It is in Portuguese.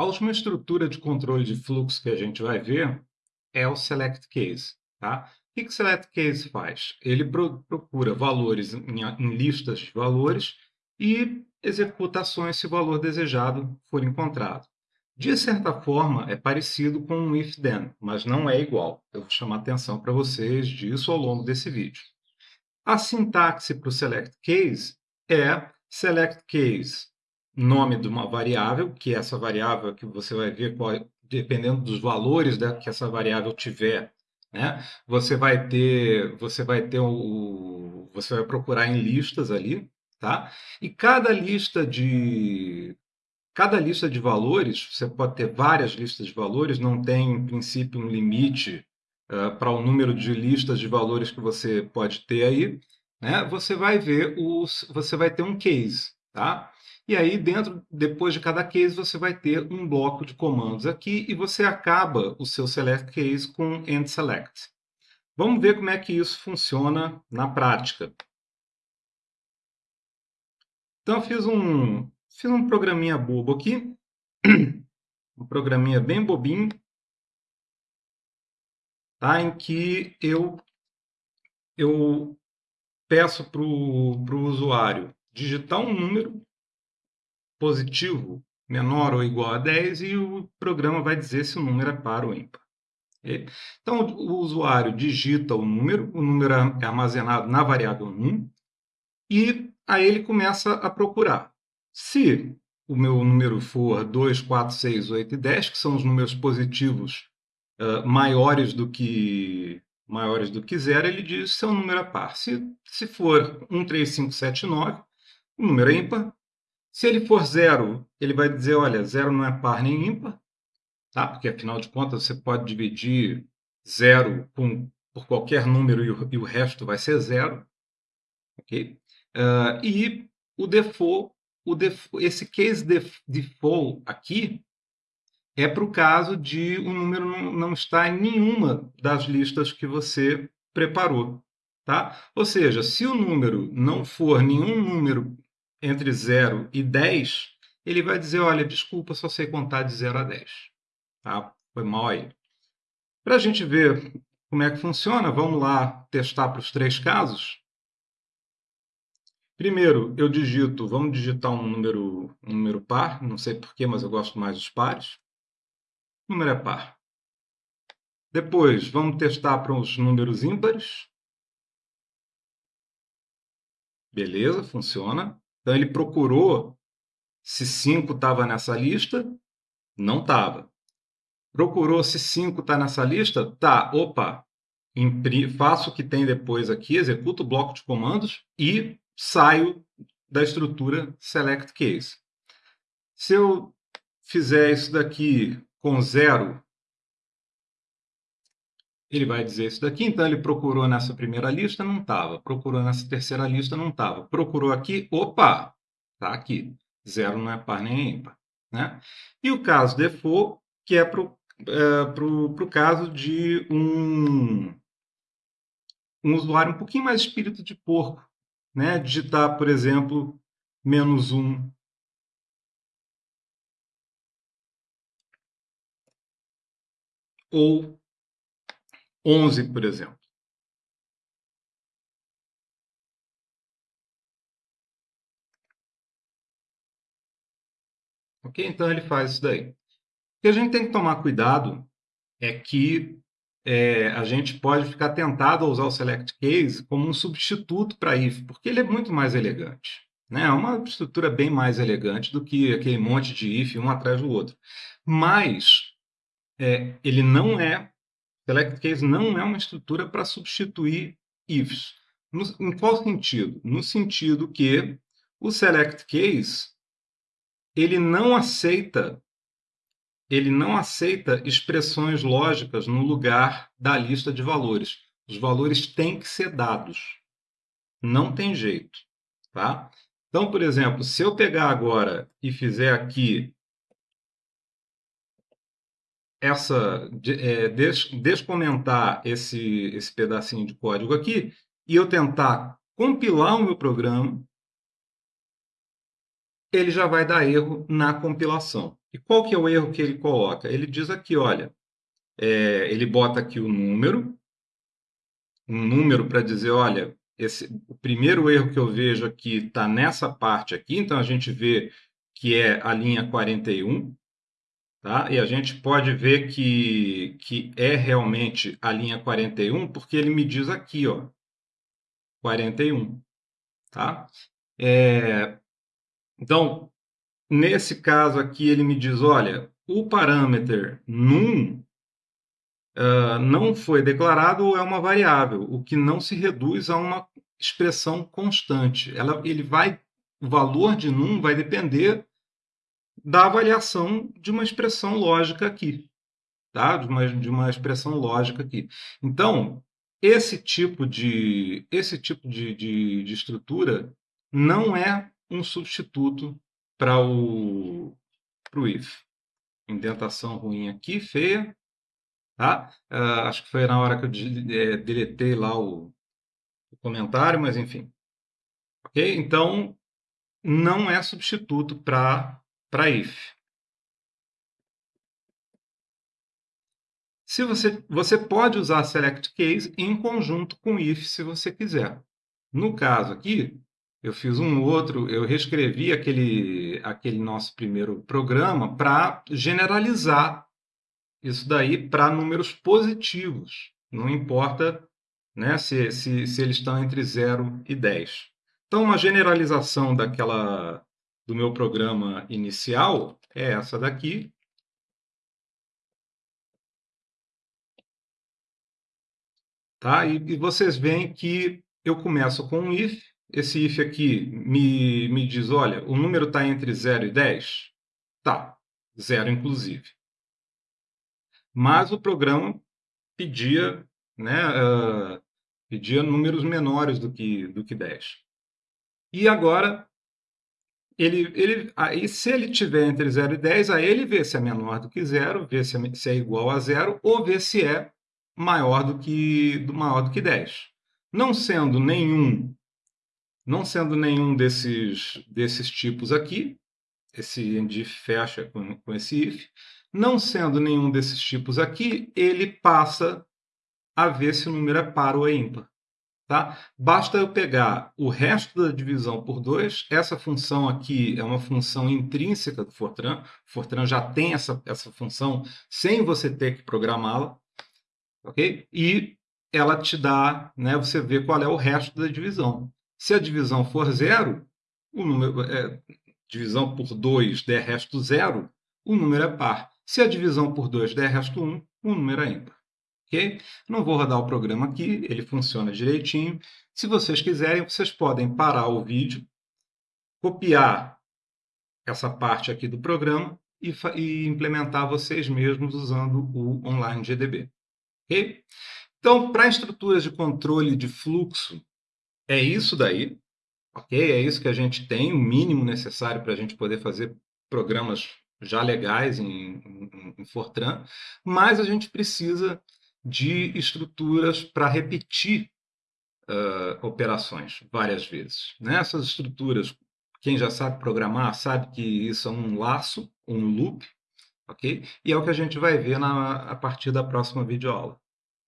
A última estrutura de controle de fluxo que a gente vai ver é o select case. Tá? O que o select case faz? Ele pro procura valores em, em listas de valores e executa ações se o valor desejado for encontrado. De certa forma, é parecido com um if-then, mas não é igual. Eu vou chamar atenção para vocês disso ao longo desse vídeo. A sintaxe para o select case é select case, nome de uma variável, que é essa variável que você vai ver qual, dependendo dos valores né, que essa variável tiver, né? Você vai ter, você vai ter o, você vai procurar em listas ali, tá? E cada lista de cada lista de valores, você pode ter várias listas de valores, não tem em princípio um limite uh, para o número de listas de valores que você pode ter aí, né? Você vai ver os, você vai ter um case, tá? E aí dentro, depois de cada case, você vai ter um bloco de comandos aqui e você acaba o seu select case com end select. Vamos ver como é que isso funciona na prática. Então fiz um, fiz um programinha bobo aqui, um programinha bem bobinho, tá? em que eu, eu peço para o usuário digitar um número positivo menor ou igual a 10 e o programa vai dizer se o número é par ou ímpar. Então, o usuário digita o número, o número é armazenado na variável num, e aí ele começa a procurar. Se o meu número for 2, 4, 6, 8 e 10, que são os números positivos uh, maiores do que maiores do que zero, ele diz se é um número é par. Se, se for 1, 3, 5, 7, 9, o número é ímpar. Se ele for zero, ele vai dizer, olha, zero não é par nem ímpar, tá? porque afinal de contas você pode dividir zero com, por qualquer número e o, e o resto vai ser zero. Okay? Uh, e o default, o default, esse case def, default aqui é para o caso de um número não, não estar em nenhuma das listas que você preparou. Tá? Ou seja, se o número não for nenhum número entre 0 e 10, ele vai dizer, olha, desculpa, só sei contar de 0 a 10. Tá? Foi mal aí. Para a gente ver como é que funciona, vamos lá testar para os três casos. Primeiro, eu digito, vamos digitar um número, um número par, não sei porquê, mas eu gosto mais dos pares. O número é par. Depois, vamos testar para os números ímpares. Beleza, funciona. Então, ele procurou se 5 estava nessa lista. Não estava. Procurou se 5 está nessa lista. Tá, opa. Faço o que tem depois aqui, executo o bloco de comandos e saio da estrutura select case. Se eu fizer isso daqui com zero, ele vai dizer isso daqui. Então, ele procurou nessa primeira lista, não estava. Procurou nessa terceira lista, não estava. Procurou aqui, opa, está aqui. Zero não é par nem ímpar. Né? E o caso default, que é para o é, caso de um, um usuário um pouquinho mais espírito de porco. Né? Digitar, por exemplo, menos um ou 11, por exemplo. Ok? Então ele faz isso daí. O que a gente tem que tomar cuidado é que é, a gente pode ficar tentado a usar o select case como um substituto para if, porque ele é muito mais elegante. Né? É uma estrutura bem mais elegante do que aquele monte de if um atrás do outro. Mas é, ele não é Select case não é uma estrutura para substituir ifs. No, em qual sentido? No sentido que o select case ele não aceita ele não aceita expressões lógicas no lugar da lista de valores. Os valores têm que ser dados. Não tem jeito, tá? Então, por exemplo, se eu pegar agora e fizer aqui essa é, des, descomentar esse, esse pedacinho de código aqui e eu tentar compilar o meu programa, ele já vai dar erro na compilação. E qual que é o erro que ele coloca? Ele diz aqui, olha, é, ele bota aqui o número, um número para dizer, olha, esse, o primeiro erro que eu vejo aqui está nessa parte aqui, então a gente vê que é a linha 41, tá? E a gente pode ver que, que é realmente a linha 41, porque ele me diz aqui, ó, 41, tá? É, então, nesse caso aqui, ele me diz, olha, o parâmetro num uh, não foi declarado é uma variável, o que não se reduz a uma expressão constante. Ela, ele vai, o valor de num vai depender da avaliação de uma expressão lógica aqui, tá? De uma, de uma expressão lógica aqui. Então, esse tipo de esse tipo de, de, de estrutura não é um substituto para o pro if. Indentação ruim aqui, feia, tá? Uh, acho que foi na hora que eu é, deletei lá o, o comentário, mas enfim. Ok? Então, não é substituto para if. Se você, você pode usar select case em conjunto com if se você quiser. No caso aqui, eu fiz um outro, eu reescrevi aquele, aquele nosso primeiro programa para generalizar isso daí para números positivos. Não importa né, se, se, se eles estão entre 0 e 10. Então, uma generalização daquela do meu programa inicial é essa daqui. Tá? E, e vocês veem que eu começo com um if. Esse if aqui me, me diz, olha, o número está entre 0 e 10? Tá, zero inclusive. Mas o programa pedia, né, uh, pedia números menores do que, do que 10. E agora, ele, ele, aí, se ele tiver entre 0 e 10, aí ele vê se é menor do que 0, vê se é, se é igual a 0, ou vê se é maior do que, do, maior do que 10. Não sendo nenhum não sendo nenhum desses, desses tipos aqui, esse end fecha com, com esse if, não sendo nenhum desses tipos aqui, ele passa a ver se o número é par ou é ímpar. Tá? Basta eu pegar o resto da divisão por 2, essa função aqui é uma função intrínseca do Fortran, o Fortran já tem essa, essa função sem você ter que programá-la, ok? E ela te dá, né, você vê qual é o resto da divisão. Se a divisão for zero, o número, é, divisão por 2 der resto zero, o número é par. Se a divisão por 2 der resto 1, o número é ímpar. Ok? Não vou rodar o programa aqui, ele funciona direitinho. Se vocês quiserem, vocês podem parar o vídeo, copiar essa parte aqui do programa e, e implementar vocês mesmos usando o Online GDB. Ok? Então, para estruturas de controle de fluxo, é isso daí. Ok? É isso que a gente tem, o mínimo necessário para a gente poder fazer programas já legais em, em, em Fortran, mas a gente precisa de estruturas para repetir uh, operações várias vezes. Nessas estruturas, quem já sabe programar sabe que isso é um laço, um loop, ok? E é o que a gente vai ver na, a partir da próxima videoaula.